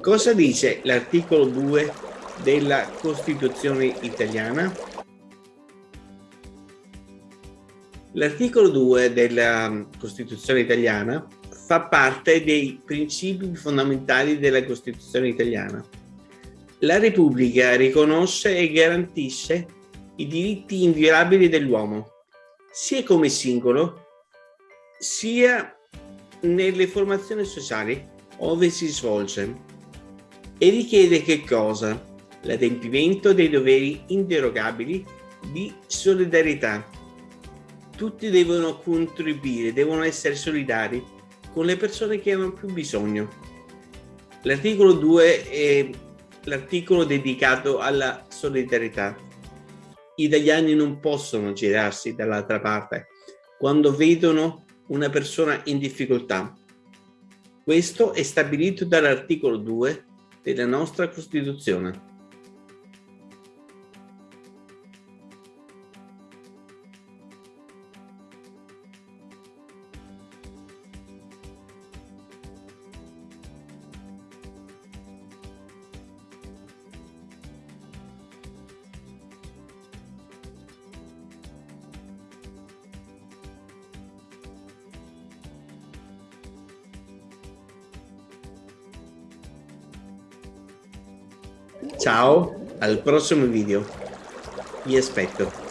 Cosa dice l'articolo 2 della Costituzione italiana? L'articolo 2 della Costituzione italiana fa parte dei principi fondamentali della Costituzione italiana. La Repubblica riconosce e garantisce i diritti inviolabili dell'uomo, sia come singolo, sia nelle formazioni sociali ove si svolge e richiede che cosa? L'adempimento dei doveri inderogabili di solidarietà. Tutti devono contribuire, devono essere solidari con le persone che hanno più bisogno. L'articolo 2 è l'articolo dedicato alla solidarietà. Gli italiani non possono girarsi dall'altra parte quando vedono una persona in difficoltà. Questo è stabilito dall'articolo 2 della nostra Costituzione. Ciao, al prossimo video. Vi aspetto.